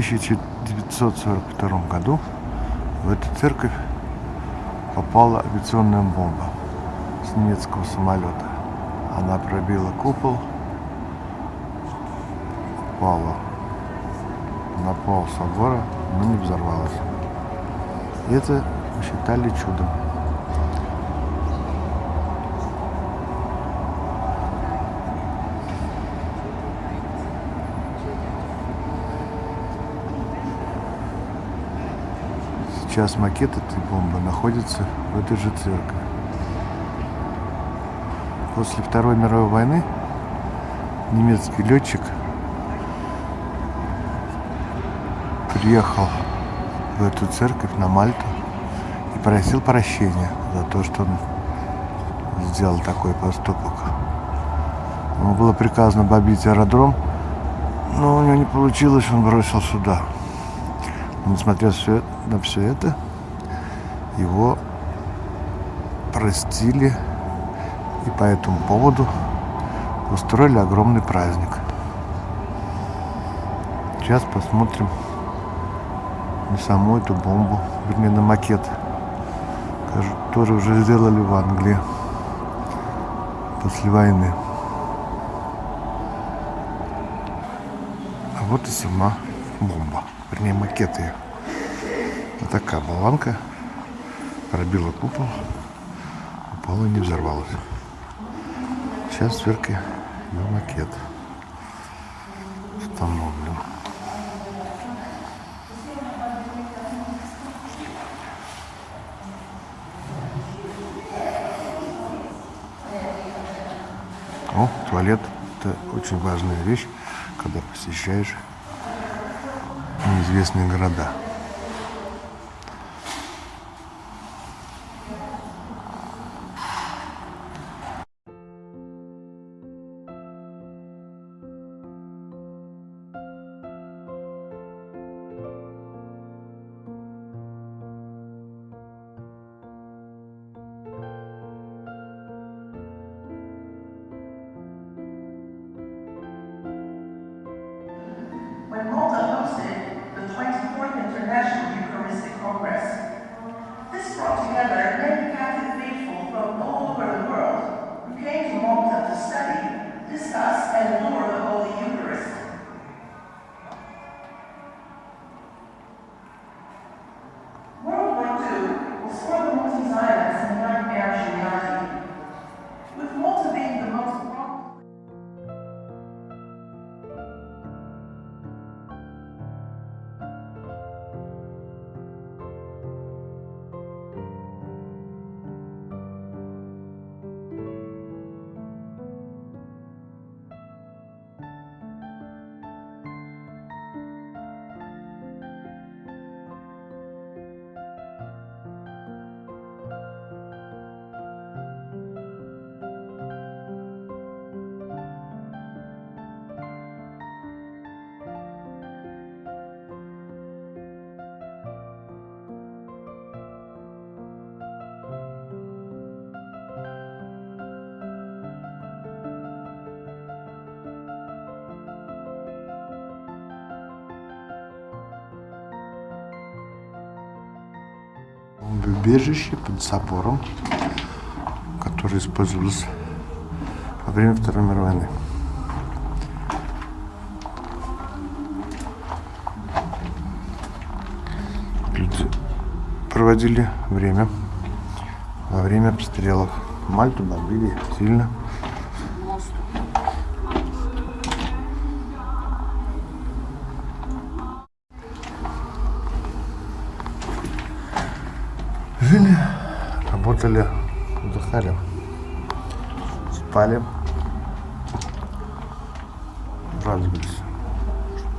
1942 году в эту церковь попала авиационная бомба с немецкого самолета. Она пробила купол, упала на пол собора, но не взорвалась. Это считали чудом. Сейчас макет этой бомбы находится в этой же церкви. После Второй мировой войны немецкий летчик приехал в эту церковь на Мальту и просил прощения за то, что он сделал такой поступок. Ему было приказано бомбить аэродром, но у него не получилось, он бросил сюда. Несмотря на все это, его простили и по этому поводу устроили огромный праздник. Сейчас посмотрим на саму эту бомбу, вернее на макет, который уже сделали в Англии после войны. А вот и сама бомба, вернее макет ее. Вот такая болванка пробила купол, упала и не взорвалась. Сейчас церкви ее макет установлен. О, туалет – это очень важная вещь, когда посещаешь неизвестные города. Убежище под собором, которое использовалось во время Второй мировой войны. Люди проводили время во время обстрелов. Мальту бомбили сильно. Работали, отдыхали, спали, радовались,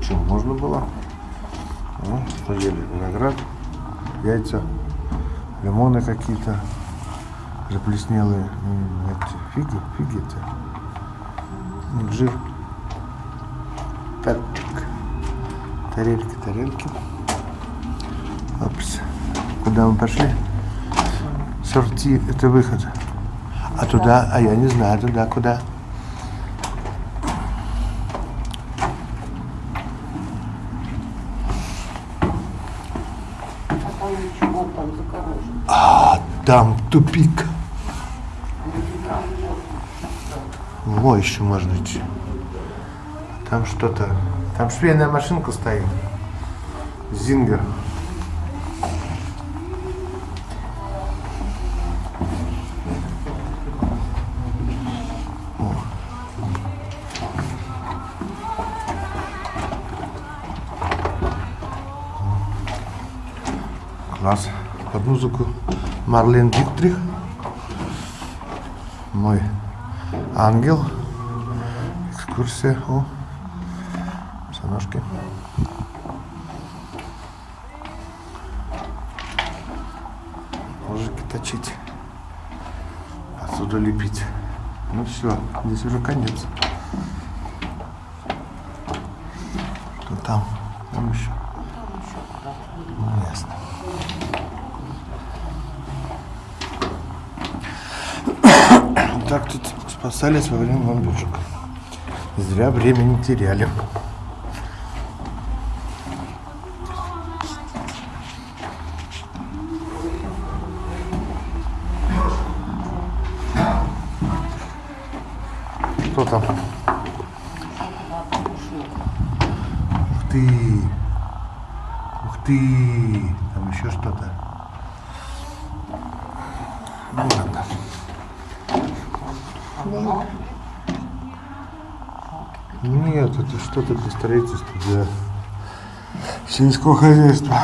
чем можно было. Ну, что ели? Виноград, яйца, лимоны какие-то, заплеснелые, эти, фиги, фиги это, инжир, перчик, тарельки, тарельки. Опс. Куда мы пошли? сорти – это выход. А туда, а я не знаю, туда куда. А там а, тупик. Во, еще можно идти. Там что-то. Там швейная машинка стоит. Зингер. Класс. Под музыку Марлен Диктрих. Мой ангел. Экскурсия. О, босоножки. Ножики точить. Отсюда лепить. Ну все, здесь уже конец. Что там? Там еще. Ясно. Так тут спасались во время бомбежек. Зря время не теряли. Что там? Ух ты! Ты! Там еще что-то. Ну ладно. Нет, это что-то для строительства, для сельского хозяйства.